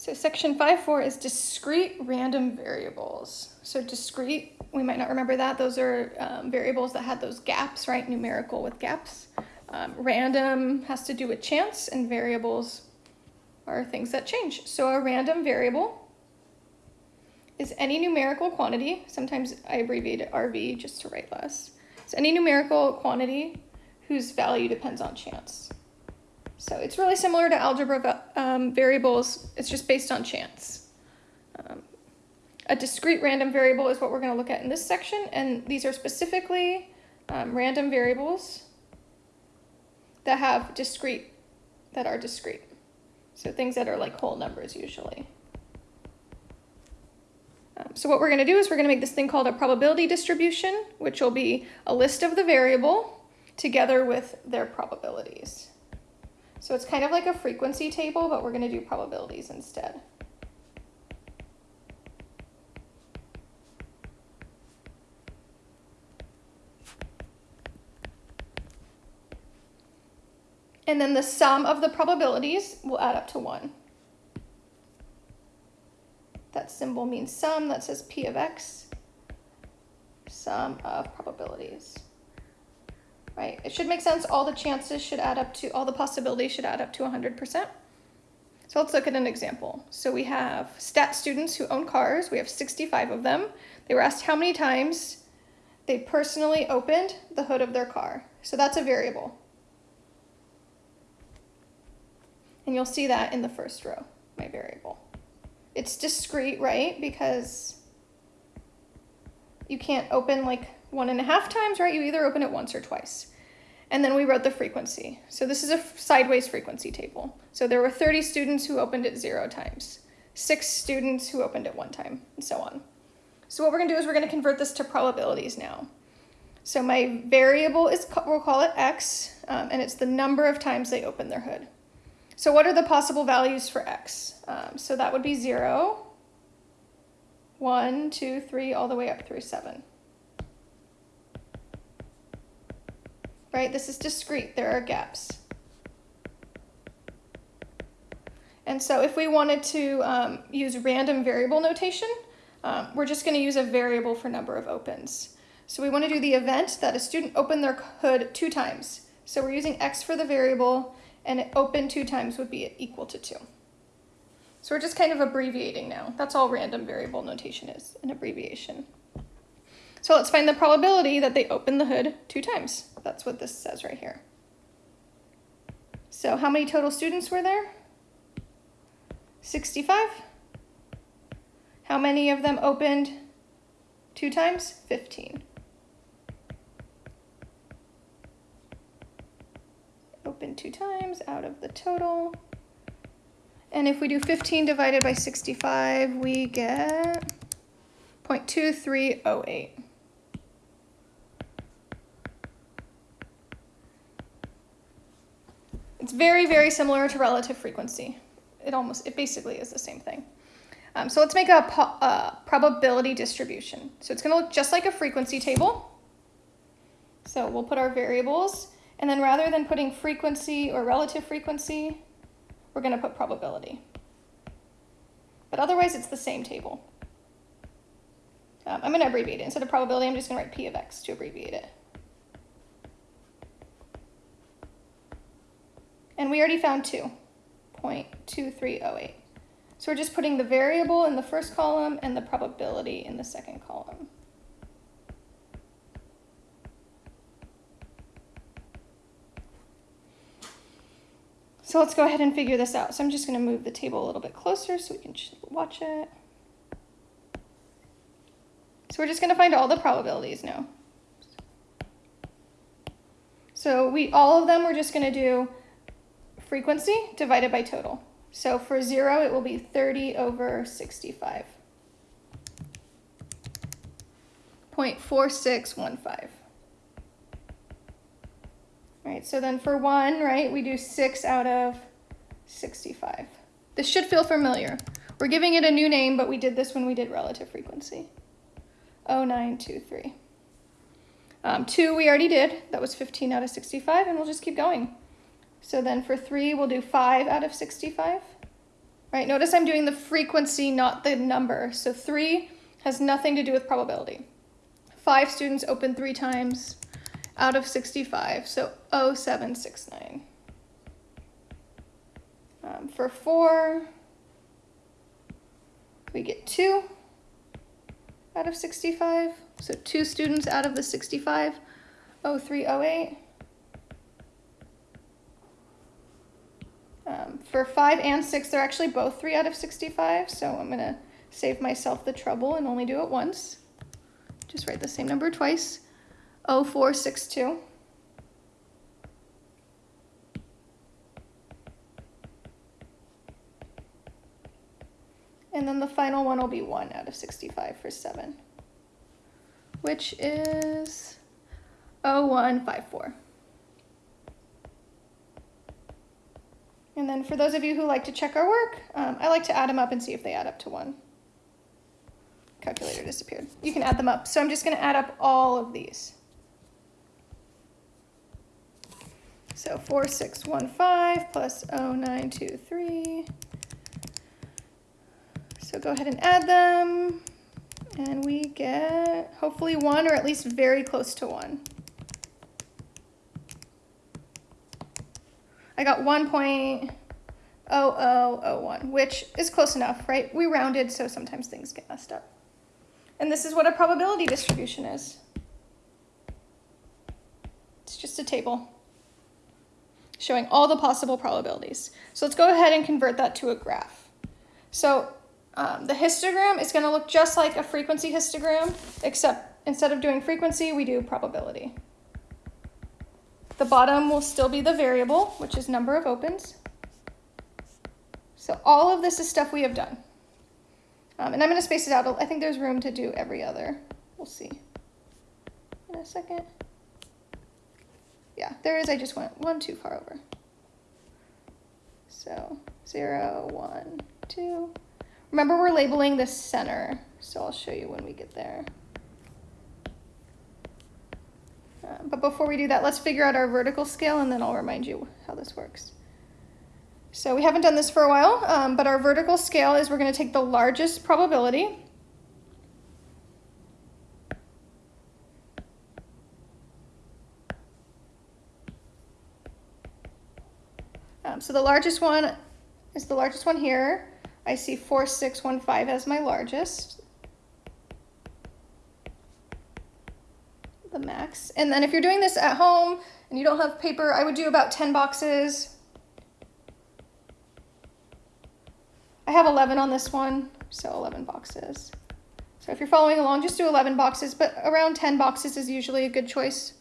So section 5.4 is discrete random variables. So discrete, we might not remember that. Those are um, variables that had those gaps, right? Numerical with gaps. Um, random has to do with chance and variables are things that change. So a random variable is any numerical quantity. Sometimes I abbreviate it RV just to write less. So any numerical quantity whose value depends on chance. So it's really similar to algebra um, variables. It's just based on chance. Um, a discrete random variable is what we're going to look at in this section. And these are specifically um, random variables that have discrete, that are discrete. So things that are like whole numbers usually. Um, so what we're going to do is we're going to make this thing called a probability distribution, which will be a list of the variable together with their probabilities. So it's kind of like a frequency table, but we're going to do probabilities instead. And then the sum of the probabilities will add up to 1. That symbol means sum. That says P of x. Sum of probabilities right? It should make sense. All the chances should add up to, all the possibilities should add up to 100%. So let's look at an example. So we have stat students who own cars. We have 65 of them. They were asked how many times they personally opened the hood of their car. So that's a variable. And you'll see that in the first row, my variable. It's discrete, right? Because you can't open like one and a half times, right? You either open it once or twice. And then we wrote the frequency. So this is a sideways frequency table. So there were 30 students who opened it zero times, six students who opened it one time, and so on. So what we're gonna do is we're gonna convert this to probabilities now. So my variable is, we'll call it x, um, and it's the number of times they open their hood. So what are the possible values for x? Um, so that would be zero, one, two, three, all the way up through seven. Right? This is discrete, there are gaps. And so if we wanted to um, use random variable notation, um, we're just gonna use a variable for number of opens. So we wanna do the event that a student opened their hood two times. So we're using x for the variable and it opened two times would be equal to two. So we're just kind of abbreviating now. That's all random variable notation is, an abbreviation. So let's find the probability that they open the hood two times. That's what this says right here. So how many total students were there? 65. How many of them opened two times? 15. Open two times out of the total. And if we do 15 divided by 65, we get 0.2308. It's very, very similar to relative frequency. It almost, it basically is the same thing. Um, so let's make a, a probability distribution. So it's going to look just like a frequency table. So we'll put our variables, and then rather than putting frequency or relative frequency, we're going to put probability. But otherwise, it's the same table. Um, I'm going to abbreviate it. Instead of probability, I'm just going to write P of x to abbreviate it. And we already found 2.2308. So we're just putting the variable in the first column and the probability in the second column. So let's go ahead and figure this out. So I'm just going to move the table a little bit closer so we can watch it. So we're just going to find all the probabilities now. So we all of them we're just going to do frequency divided by total. So for zero, it will be 30 over 65. 0.4615. Right, so then for one, right, we do six out of 65. This should feel familiar. We're giving it a new name, but we did this when we did relative frequency. 0923. Um, two we already did, that was 15 out of 65, and we'll just keep going. So then for 3, we'll do 5 out of 65. right? Notice I'm doing the frequency, not the number. So three has nothing to do with probability. Five students open three times out of 65, so 0769. Um, for four, we get two out of 65. So two students out of the 65, 0308. Um, for five and six, they're actually both three out of 65. So I'm gonna save myself the trouble and only do it once. Just write the same number twice, 0462. And then the final one will be 1 out of 65 for 7, which is 0154. And then for those of you who like to check our work, um, I like to add them up and see if they add up to 1. Calculator disappeared. You can add them up. So I'm just going to add up all of these. So 4615 plus 0923 so go ahead and add them. And we get hopefully one or at least very close to one. I got 1.0001, which is close enough, right? We rounded, so sometimes things get messed up. And this is what a probability distribution is. It's just a table showing all the possible probabilities. So let's go ahead and convert that to a graph. So um, the histogram is going to look just like a frequency histogram, except instead of doing frequency, we do probability. The bottom will still be the variable, which is number of opens. So all of this is stuff we have done. Um, and I'm going to space it out. I think there's room to do every other. We'll see in a second. Yeah, there is. I just went one too far over. So zero, one, two. Remember we're labeling the center, so I'll show you when we get there. Uh, but before we do that, let's figure out our vertical scale and then I'll remind you how this works. So we haven't done this for a while, um, but our vertical scale is we're going to take the largest probability. Um, so the largest one is the largest one here. I see 4615 as my largest. The max. And then if you're doing this at home and you don't have paper, I would do about 10 boxes. I have 11 on this one, so 11 boxes. So if you're following along, just do 11 boxes, but around 10 boxes is usually a good choice.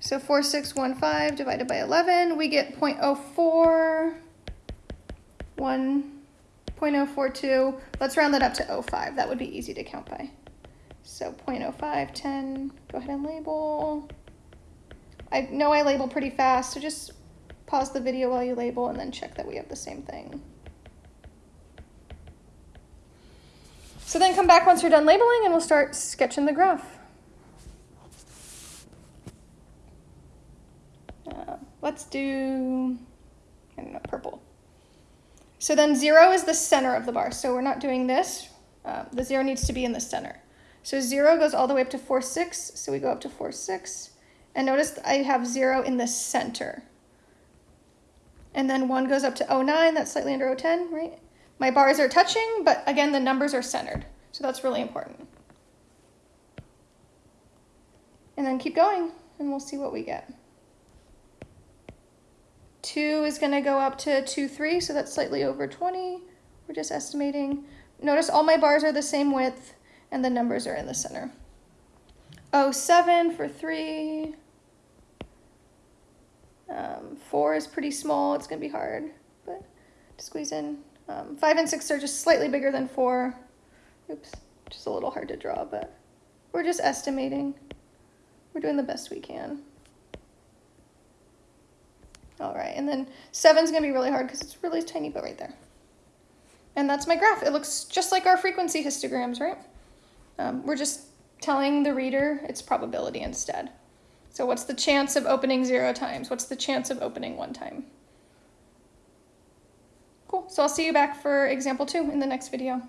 So 4615 divided by 11, we get 0.04, 1, 0.042. Let's round that up to 05. That would be easy to count by. So 0.05, 10, go ahead and label. I know I label pretty fast, so just pause the video while you label and then check that we have the same thing. So then come back once you're done labeling and we'll start sketching the graph. Uh, let's do, I don't know, purple. So then zero is the center of the bar. So we're not doing this. Uh, the zero needs to be in the center. So zero goes all the way up to four, six. So we go up to four, six. And notice I have zero in the center. And then one goes up to 0, 09, that's slightly under 0, 010, right? My bars are touching, but again, the numbers are centered. So that's really important. And then keep going, and we'll see what we get. 2 is going to go up to 2, 3, so that's slightly over 20. We're just estimating. Notice all my bars are the same width, and the numbers are in the center. 07 for 3. Um, 4 is pretty small. It's going to be hard, but to squeeze in. Um, 5 and 6 are just slightly bigger than 4. Oops, just a little hard to draw, but we're just estimating. We're doing the best we can. All right, and then seven's gonna be really hard because it's really tiny, but right there. And that's my graph. It looks just like our frequency histograms, right? Um, we're just telling the reader its probability instead. So what's the chance of opening zero times? What's the chance of opening one time? Cool. So I'll see you back for example two in the next video.